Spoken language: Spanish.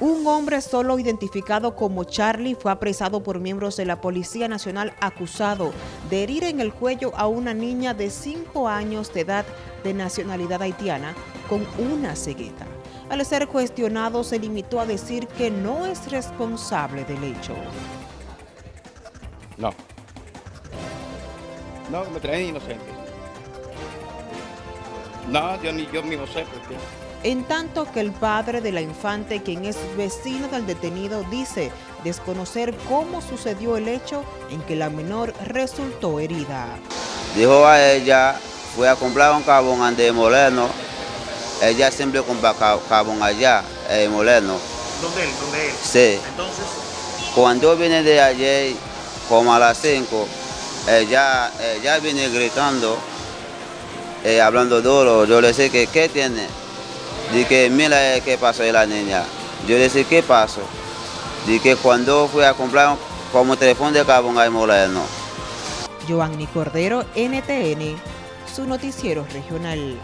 Un hombre solo identificado como Charlie fue apresado por miembros de la Policía Nacional acusado de herir en el cuello a una niña de 5 años de edad de nacionalidad haitiana con una cegueta. Al ser cuestionado se limitó a decir que no es responsable del hecho. No. No, me traen inocente. No, yo ni yo mismo sé por qué. En tanto que el padre de la infante, quien es vecino del detenido, dice desconocer cómo sucedió el hecho en que la menor resultó herida. Dijo a ella, fue a comprar un carbón ante Moleno. Ella siempre compra carbón allá, en Moleno. ¿Dónde él? ¿Dónde él? Sí. Entonces, Cuando vine de ayer, como a las 5, ella, ella viene gritando, eh, hablando duro. Yo le dije que, ¿qué tiene? Dije, mira eh, qué pasó de la niña. Yo le dije, ¿qué pasó? Dije, cuando fui a comprar como teléfono de carbón ahí Moleno. Joanny Cordero, NTN, su noticiero regional.